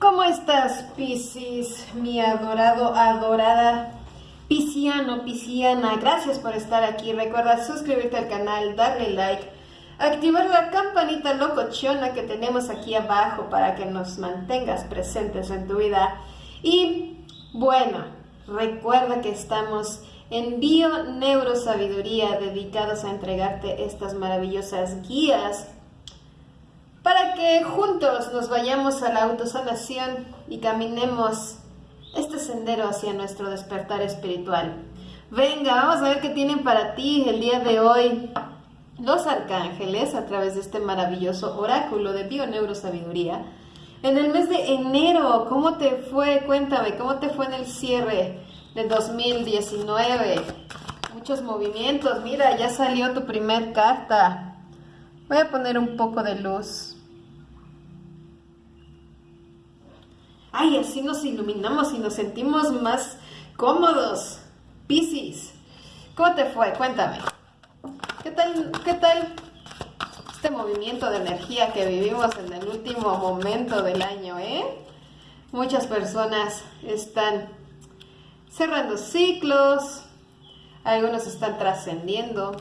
¿Cómo estás, Piscis, mi adorado, adorada Pisciano, Pisciana? Gracias por estar aquí. Recuerda suscribirte al canal, darle like, activar la campanita locochona que tenemos aquí abajo para que nos mantengas presentes en tu vida. Y bueno, recuerda que estamos en Bio Neurosabiduría dedicados a entregarte estas maravillosas guías para que juntos nos vayamos a la autosanación y caminemos este sendero hacia nuestro despertar espiritual. Venga, vamos a ver qué tienen para ti el día de hoy los arcángeles a través de este maravilloso oráculo de Bioneurosabiduría. En el mes de enero, ¿cómo te fue? Cuéntame, ¿cómo te fue en el cierre de 2019? Muchos movimientos, mira, ya salió tu primer carta. Voy a poner un poco de luz. Ay, así nos iluminamos y nos sentimos más cómodos. Piscis, ¿cómo te fue? Cuéntame. ¿Qué tal, qué tal este movimiento de energía que vivimos en el último momento del año, eh? Muchas personas están cerrando ciclos, algunos están trascendiendo,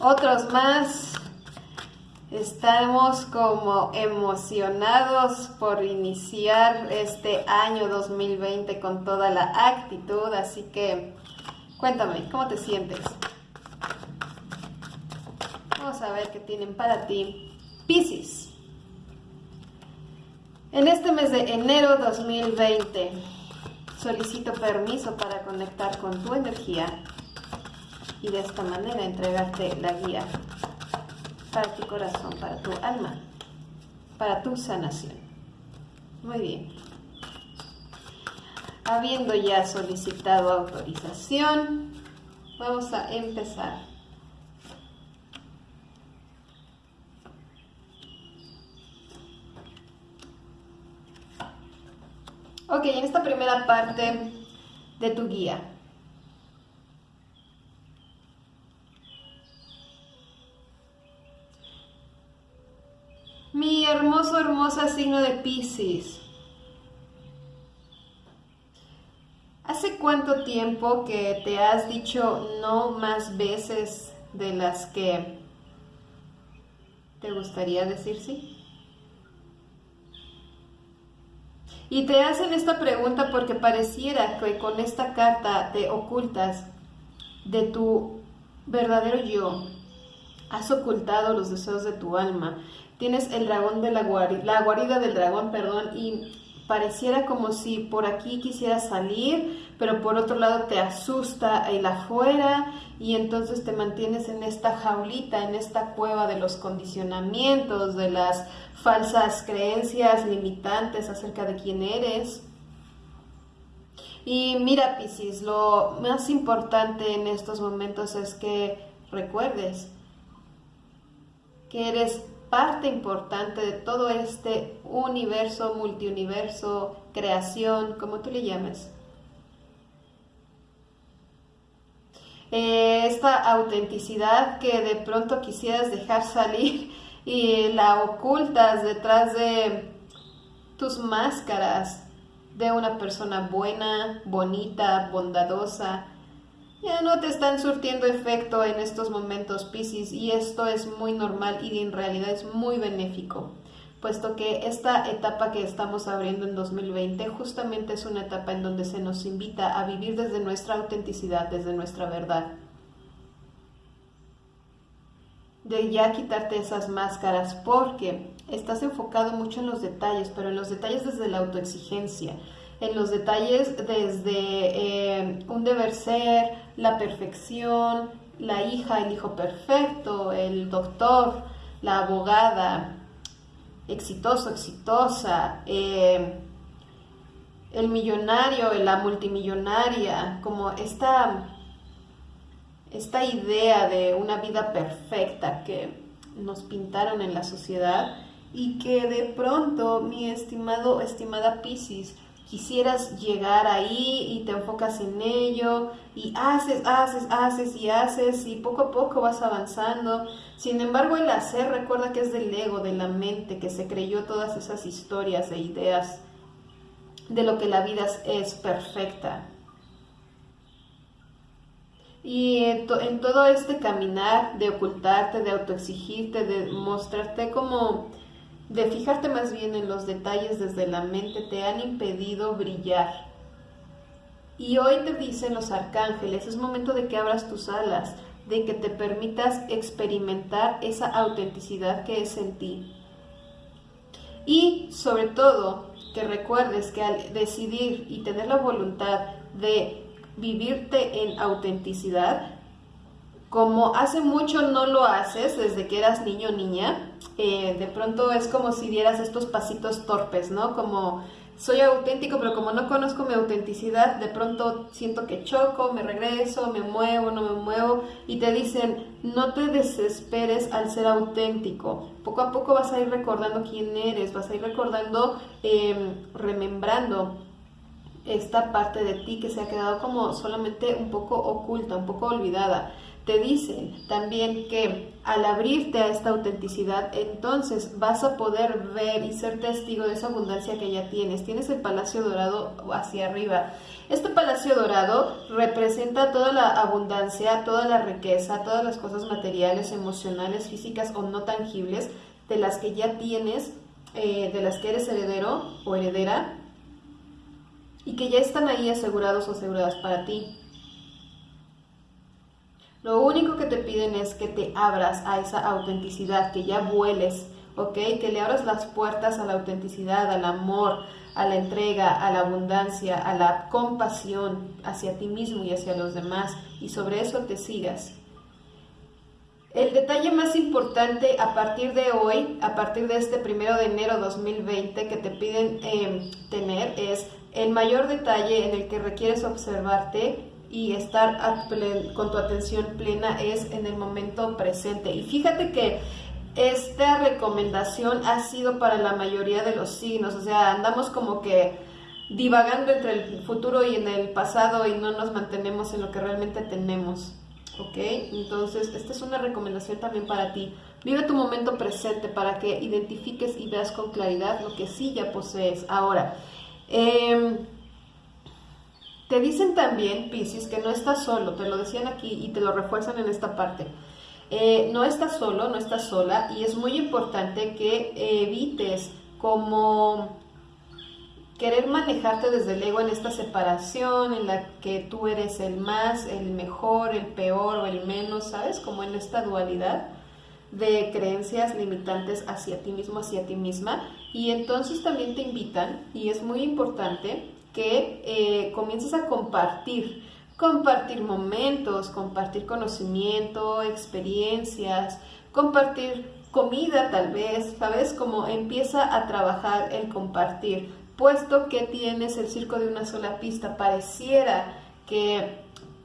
otros más Estamos como emocionados por iniciar este año 2020 con toda la actitud, así que cuéntame, ¿cómo te sientes? Vamos a ver qué tienen para ti. Piscis. En este mes de enero 2020 solicito permiso para conectar con tu energía y de esta manera entregarte la guía para tu corazón, para tu alma, para tu sanación. Muy bien. Habiendo ya solicitado autorización, vamos a empezar. Ok, en esta primera parte de tu guía, Mi hermoso, signo de Pisces. ¿Hace cuánto tiempo que te has dicho no más veces de las que te gustaría decir sí? Y te hacen esta pregunta porque pareciera que con esta carta te ocultas de tu verdadero yo. Has ocultado los deseos de tu alma tienes el dragón de la guarida, la guarida del dragón, perdón, y pareciera como si por aquí quisieras salir, pero por otro lado te asusta el afuera y entonces te mantienes en esta jaulita, en esta cueva de los condicionamientos, de las falsas creencias limitantes acerca de quién eres. Y mira, Piscis, lo más importante en estos momentos es que recuerdes que eres parte importante de todo este universo, multiuniverso, creación, como tú le llames. Eh, esta autenticidad que de pronto quisieras dejar salir y la ocultas detrás de tus máscaras de una persona buena, bonita, bondadosa, ya no te están surtiendo efecto en estos momentos, Pisces, y esto es muy normal y en realidad es muy benéfico, puesto que esta etapa que estamos abriendo en 2020 justamente es una etapa en donde se nos invita a vivir desde nuestra autenticidad, desde nuestra verdad. De ya quitarte esas máscaras porque estás enfocado mucho en los detalles, pero en los detalles desde la autoexigencia en los detalles desde eh, un deber ser, la perfección, la hija, el hijo perfecto, el doctor, la abogada, exitoso, exitosa, eh, el millonario, la multimillonaria, como esta, esta idea de una vida perfecta que nos pintaron en la sociedad y que de pronto mi estimado, estimada Pisces, quisieras llegar ahí y te enfocas en ello y haces, haces, haces y haces y poco a poco vas avanzando. Sin embargo, el hacer recuerda que es del ego, de la mente, que se creyó todas esas historias e ideas de lo que la vida es perfecta. Y en, todo este caminar de ocultarte, de autoexigirte, de mostrarte como, de fijarte más bien en los detalles desde la mente, te han impedido brillar. Y hoy te dicen los arcángeles, es momento de que abras tus alas, de que te permitas experimentar esa autenticidad que es en ti. Y sobre todo, que recuerdes que al decidir y tener la voluntad de vivirte en autenticidad, como hace mucho no lo haces desde que eras niño o niña, eh, de pronto es como si dieras estos pasitos torpes, ¿no? Como soy auténtico, pero como no conozco mi autenticidad, de pronto siento que choco, me regreso, me muevo, no me muevo, y te dicen, no te desesperes al ser auténtico. Poco a poco vas a ir recordando quién eres, vas a ir recordando, eh, remembrando esta parte de ti que se ha quedado como solamente un poco oculta, un poco olvidada. Te dicen también que al abrirte a esta autenticidad, entonces vas a poder ver y ser testigo de esa abundancia que ya tienes. Tienes el Palacio Dorado hacia arriba. Este Palacio Dorado representa toda la abundancia, toda la riqueza, todas las cosas materiales, emocionales, físicas o no tangibles de las que ya tienes, eh, de las que eres heredero o heredera y que ya están ahí asegurados o aseguradas para ti. Lo único que te piden es que te abras a esa autenticidad, que ya vueles, ¿ok? Que le abras las puertas a la autenticidad, al amor, a la entrega, a la abundancia, a la compasión hacia ti mismo y hacia los demás, y sobre eso te sigas. El detalle más importante a partir de hoy, a partir de este primero de enero 2020 que te piden em, tener es el mayor detalle en el que requieres observarte y estar con tu atención plena es en el momento presente. Y fíjate que esta recomendación ha sido para la mayoría de los signos, o sea, andamos como que divagando entre el futuro y en el pasado y no nos mantenemos en lo que realmente tenemos. ¿Ok? Entonces, esta es una recomendación también para ti. Vive tu momento presente para que identifiques y veas con claridad lo que sí ya posees. Ahora, Em, te dicen también, Pisces, que no estás solo, te lo decían aquí y te lo refuerzan en esta parte. Eh, no estás solo, no estás sola y es muy importante que evites como querer manejarte desde el ego en esta separación en la que tú eres el más, el mejor, el peor o el menos, ¿sabes? Como en esta dualidad de creencias limitantes hacia ti mismo, hacia ti misma. Y entonces también te invitan, y es muy importante, que eh, comiences a compartir, compartir momentos, compartir conocimiento, experiencias, compartir comida tal vez, ¿sabes? Como empieza a trabajar el compartir, puesto que tienes el circo de una sola pista, pareciera que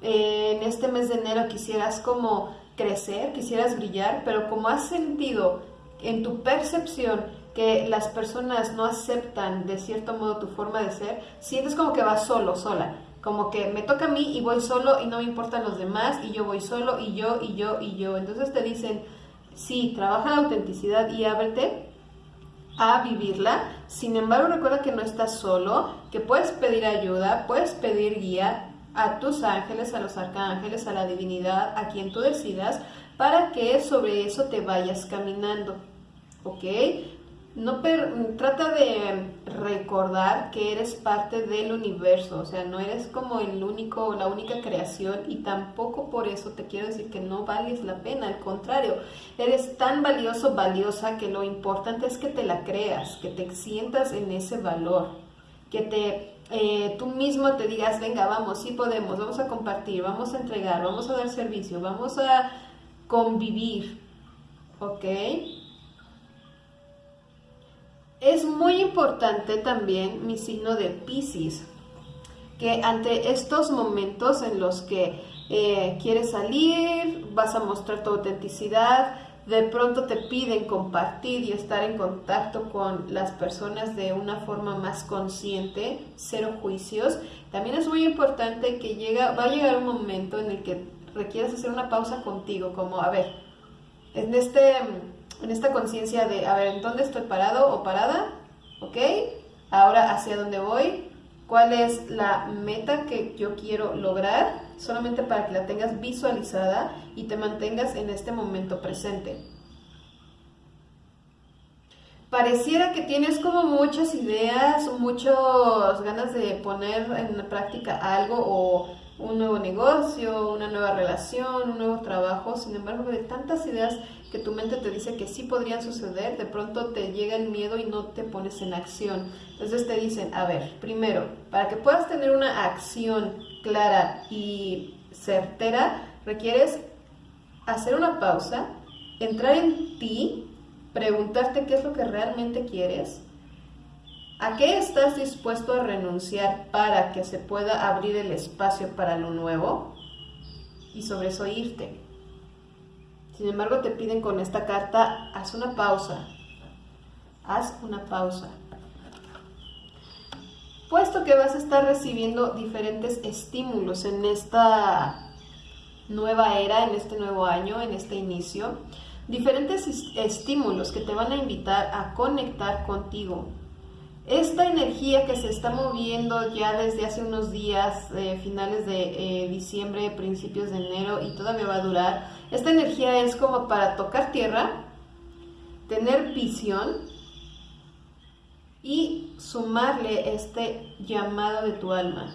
eh, en este mes de enero quisieras como crecer, quisieras brillar, pero como has sentido en tu percepción que las personas no aceptan de cierto modo tu forma de ser, sientes como que vas solo, sola, como que me toca a mí y voy solo y no me importan los demás y yo voy solo y yo y yo y yo. Entonces te dicen, sí, trabaja la autenticidad y ábrete a vivirla. Sin embargo, recuerda que no estás solo, que puedes pedir ayuda, puedes pedir guía, a tus ángeles, a los arcángeles, a la divinidad, a quien tú decidas, para que sobre eso te vayas caminando. ¿Ok? No trata de recordar que eres parte del universo, o sea, no eres como el único la única creación y tampoco por eso te quiero decir que no vales la pena, al contrario, eres tan valioso, valiosa que lo importante es que te la creas, que te sientas en ese valor, que te eh, tú mismo te digas, venga, vamos, sí podemos, vamos a compartir, vamos a entregar, vamos a dar servicio, vamos a convivir, ¿ok? Es muy importante también mi signo de Pisces, que ante estos momentos en los que eh, quieres salir, vas a mostrar tu autenticidad, de pronto te piden compartir y estar en contacto con las personas de una forma más consciente, cero juicios, también es muy importante que llega, va a llegar un momento en el que requieras hacer una pausa contigo, como, a ver, en, este, en esta conciencia de, a ver, ¿en dónde estoy parado o parada? ¿Ok? Ahora, ¿hacia dónde voy? ¿Cuál es la meta que yo quiero lograr? Solamente para que la tengas visualizada y te mantengas en este momento presente. Pareciera que tienes como muchas ideas, muchas ganas de poner en práctica algo o un nuevo negocio, una nueva relación, un nuevo trabajo. Sin embargo, de tantas ideas que tu mente te dice que sí podrían suceder, de pronto te llega el miedo y no te pones en acción. Entonces te dicen, a ver, primero, para que puedas tener una acción clara y certera, requieres hacer una pausa, entrar en ti, preguntarte qué es lo que realmente quieres, ¿A qué estás dispuesto a renunciar para que se pueda abrir el espacio para lo nuevo? Y sobre eso irte. Sin embargo, te piden con esta carta, haz una pausa. Haz una pausa. Puesto que vas a estar recibiendo diferentes estímulos en esta nueva era, en este nuevo año, en este inicio, diferentes estímulos que te van a invitar a conectar contigo, esta energía que se está moviendo ya desde hace unos días, eh, finales de eh, diciembre, principios de enero y todavía va a durar, esta energía es como para tocar tierra, tener visión y sumarle este llamado de tu alma.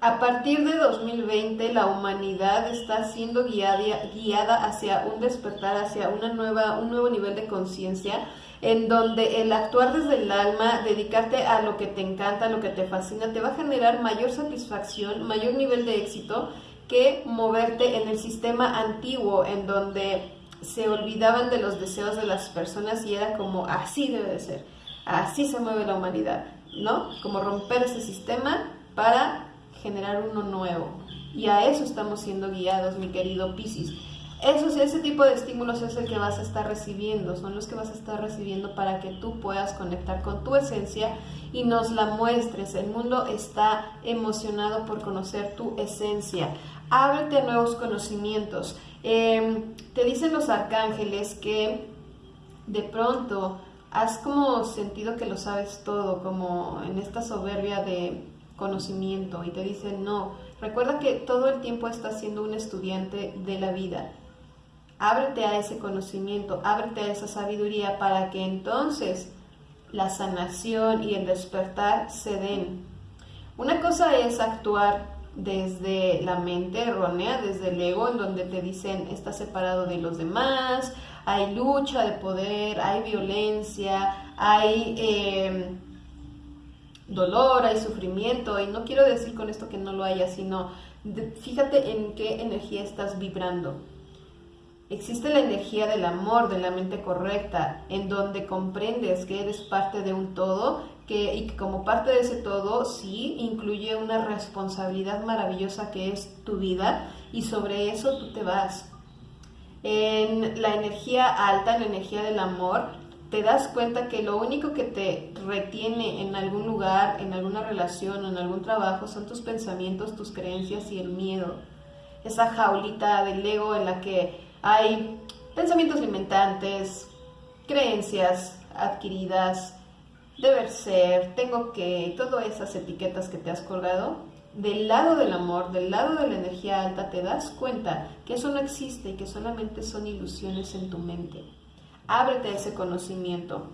A partir de 2020 la humanidad está siendo guiada, guiada hacia un despertar, hacia una nueva, un nuevo nivel de conciencia en donde el actuar desde el alma, dedicarte a lo que te encanta, a lo que te fascina, te va a generar mayor satisfacción, mayor nivel de éxito que moverte en el sistema antiguo en donde se olvidaban de los deseos de las personas y era como así debe de ser, así se mueve la humanidad, ¿no? Como romper ese sistema para generar uno nuevo. Y a eso estamos siendo guiados, mi querido Piscis. Esos, ese tipo de estímulos es el que vas a estar recibiendo, son los que vas a estar recibiendo para que tú puedas conectar con tu esencia y nos la muestres. El mundo está emocionado por conocer tu esencia. Ábrete a nuevos conocimientos. Em, te dicen los arcángeles que de pronto has como sentido que lo sabes todo, como en esta soberbia de conocimiento y te dicen no, recuerda que todo el tiempo estás siendo un estudiante de la vida Ábrete a ese conocimiento, ábrete a esa sabiduría para que entonces la sanación y el despertar se den. Una cosa es actuar desde la mente errónea, desde el ego, en donde te dicen estás separado de los demás, hay lucha de poder, hay violencia, hay em, dolor, hay sufrimiento, y no quiero decir con esto que no lo haya, sino fíjate en qué energía estás vibrando. Existe la energía del amor, de la mente correcta, en donde comprendes que eres parte de un todo que, y que como parte de ese todo sí incluye una responsabilidad maravillosa que es tu vida y sobre eso tú te vas. En la energía alta, en la energía del amor, te das cuenta que lo único que te retiene en algún lugar, en alguna relación en algún trabajo son tus pensamientos, tus creencias y el miedo. Esa jaulita del ego en la que hay pensamientos limitantes, creencias adquiridas, deber ser, tengo que, todas esas etiquetas que te has colgado. Del lado del amor, del lado de la energía alta, te das cuenta que eso no existe y que solamente son ilusiones en tu mente. Ábrete a ese conocimiento.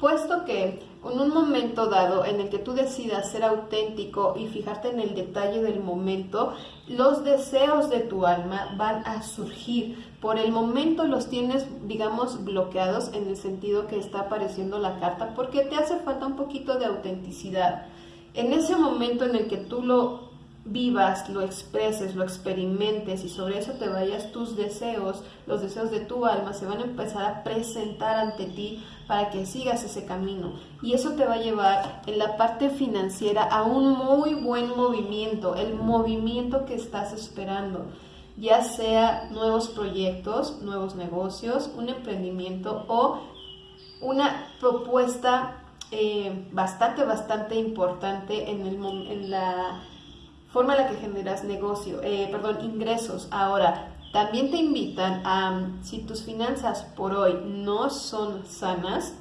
Puesto que en un momento dado en el que tú decidas ser auténtico y fijarte en el detalle del momento, los deseos de tu alma van a surgir. Por el momento los tienes, digamos, bloqueados en el sentido que está apareciendo la carta porque te hace falta un poquito de autenticidad. En ese momento en el que tú lo vivas, lo expreses, lo experimentes y sobre eso te vayas tus deseos, los deseos de tu alma se van a empezar a presentar ante ti para que sigas ese camino. Y eso te va a llevar en la parte financiera a un muy buen movimiento, el movimiento que estás esperando. ya sea nuevos proyectos, nuevos negocios, un emprendimiento o una propuesta eh, bastante, bastante importante en, el, en la forma en la que generas negocio, eh, perdón, ingresos. Ahora, también te invitan a, si tus finanzas por hoy no son sanas,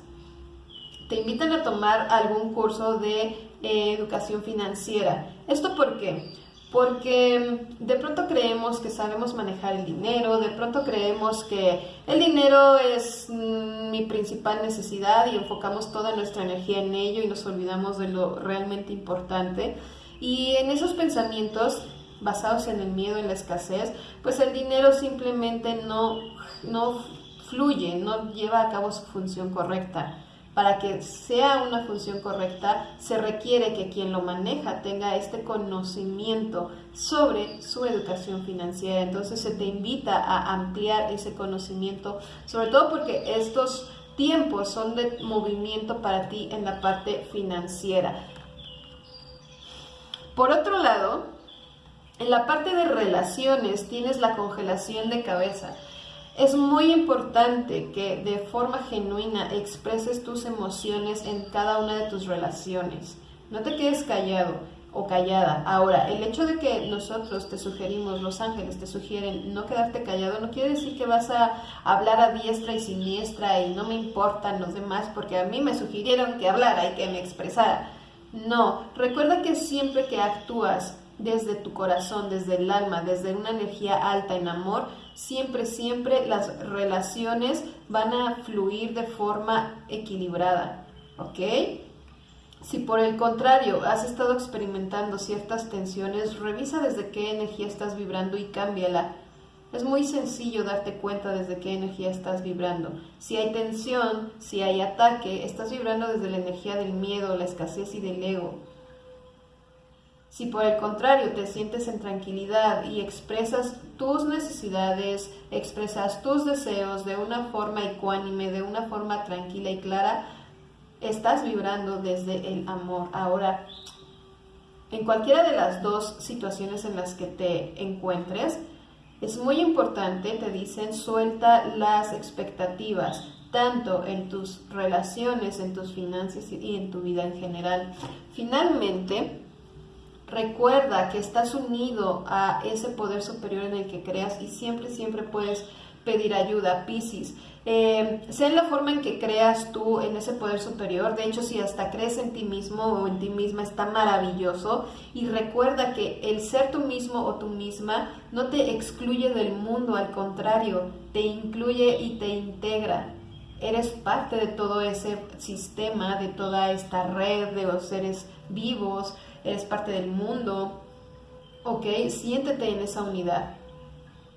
te invitan a tomar algún curso de eh, educación financiera. ¿Esto por qué? Porque de pronto creemos que sabemos manejar el dinero, de pronto creemos que el dinero es mm, mi principal necesidad y enfocamos toda nuestra energía en ello y nos olvidamos de lo realmente importante. Y en esos pensamientos basados en el miedo, y la escasez, pues el dinero simplemente no, no fluye, no lleva a cabo su función correcta. Para que sea una función correcta, se requiere que quien lo maneja tenga este conocimiento sobre su educación financiera. Entonces se te invita a ampliar ese conocimiento, sobre todo porque estos tiempos son de movimiento para ti en la parte financiera. Por otro lado, en la parte de relaciones tienes la congelación de cabeza. Es muy importante que de forma genuina expreses tus emociones en cada una de tus relaciones. No te quedes callado o callada. Ahora, el hecho de que nosotros te sugerimos, los ángeles te sugieren no quedarte callado, no quiere decir que vas a hablar a diestra y siniestra y no me importan los demás porque a mí me sugirieron que hablara y que me expresara. No, recuerda que siempre que actúas desde tu corazón, desde el alma, desde una energía alta en amor, siempre, siempre las relaciones van a fluir de forma equilibrada, ¿ok? Si por el contrario has estado experimentando ciertas tensiones, revisa desde qué energía estás vibrando y cámbiala. Es muy sencillo darte cuenta desde qué energía estás vibrando. Si hay tensión, si hay ataque, estás vibrando desde la energía del miedo, la escasez y del ego. Si por el contrario te sientes en tranquilidad y expresas tus necesidades, expresas tus deseos de una forma ecuánime, de una forma tranquila y clara, estás vibrando desde el amor. Ahora, en cualquiera de las dos situaciones en las que te encuentres, es muy importante, te dicen, suelta las expectativas, tanto en tus relaciones, en tus finanzas y en tu vida en general. Finalmente, Recuerda que estás unido a ese poder superior en el que creas y siempre, siempre puedes pedir ayuda, Piscis. Eh, sea en la forma en que creas tú en ese poder superior, de hecho si hasta crees en ti mismo o en ti misma está maravilloso. Y recuerda que el ser tú mismo o tú misma no te excluye del mundo, al contrario, te incluye y te integra. Eres parte de todo ese sistema, de toda esta red de los seres vivos, eres parte del mundo, ok, siéntete en esa unidad,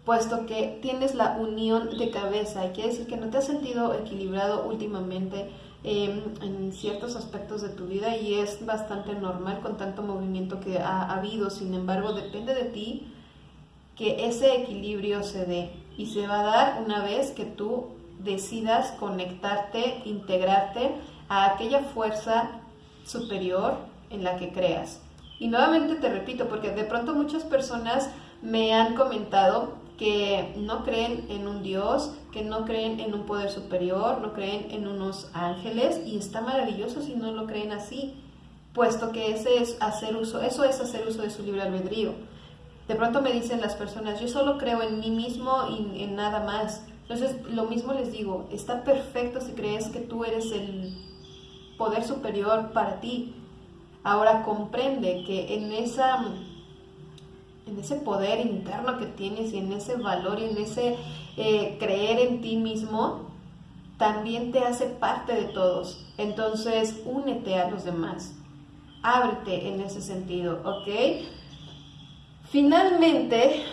puesto que tienes la unión de cabeza y quiere decir que no te has sentido equilibrado últimamente em, en ciertos aspectos de tu vida y es bastante normal con tanto movimiento que ha habido, sin embargo depende de ti que ese equilibrio se dé y se va a dar una vez que tú decidas conectarte, integrarte a aquella fuerza superior en la que creas. Y nuevamente te repito, porque de pronto muchas personas me han comentado que no creen en un Dios, que no creen en un poder superior, no creen en unos ángeles, y está maravilloso si no lo creen así, puesto que ese es hacer uso, eso es hacer uso de su libre albedrío. De pronto me dicen las personas, yo solo creo en mí mismo y en nada más. Entonces, lo mismo les digo, está perfecto si crees que tú eres el poder superior para ti, Ahora comprende que en, esa, en ese poder interno que tienes y en ese valor y en ese eh, creer en ti mismo, también te hace parte de todos. Entonces, únete a los demás. Ábrete en ese sentido, ¿ok? Finalmente,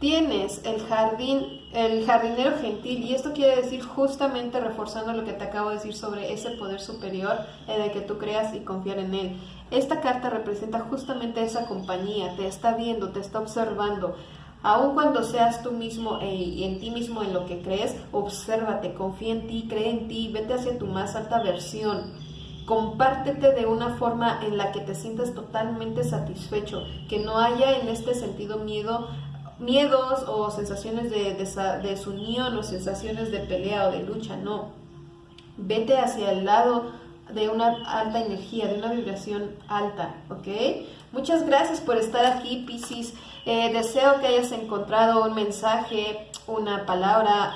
tienes el jardín, el jardinero gentil, y esto quiere decir justamente reforzando lo que te acabo de decir sobre ese poder superior en el que tú creas y confiar en él. Esta carta representa justamente esa compañía, te está viendo, te está observando. Aun cuando seas tú mismo e, y en ti mismo en lo que crees, obsérvate, confía en ti, cree en ti, vete hacia tu más alta versión. Compártete de una forma en la que te sientas totalmente satisfecho, que no haya en este sentido miedo miedos o sensaciones de desunión o sensaciones de pelea o de lucha, no. Vete hacia el lado de una alta energía, de una vibración alta, ¿ok? Muchas gracias por estar aquí, Piscis. Eh, deseo que hayas encontrado un mensaje, una palabra,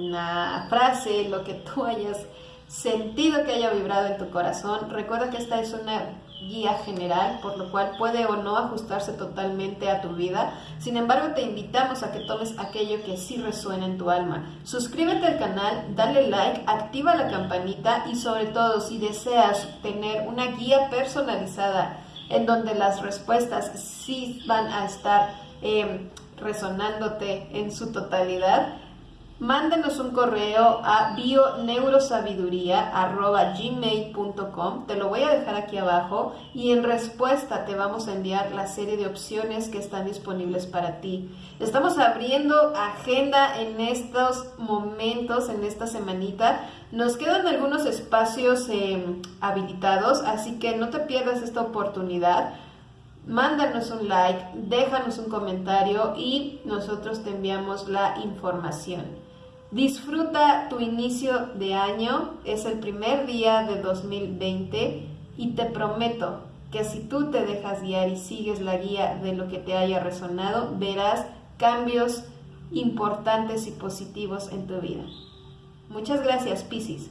una frase, lo que tú hayas sentido que haya vibrado en tu corazón. Recuerda que esta es una guía general, por lo cual puede o no ajustarse totalmente a tu vida. Sin embargo, te invitamos a que tomes aquello que sí resuena en tu alma. Suscríbete al canal, dale like, activa la campanita y sobre todo si deseas tener una guía personalizada en donde las respuestas sí van a estar eh, resonándote en su totalidad, mándenos un correo a bioneurosabiduría.gmail.com te lo voy a dejar aquí abajo y en respuesta te vamos a enviar la serie de opciones que están disponibles para ti. Estamos abriendo agenda en estos momentos, en esta semanita. Nos quedan algunos espacios em, habilitados, así que no te pierdas esta oportunidad. Mándanos un like, déjanos un comentario y nosotros te enviamos la información. Disfruta tu inicio de año, es el primer día de 2020 y te prometo que si tú te dejas guiar y sigues la guía de lo que te haya resonado, verás cambios importantes y positivos en tu vida. Muchas gracias, Piscis.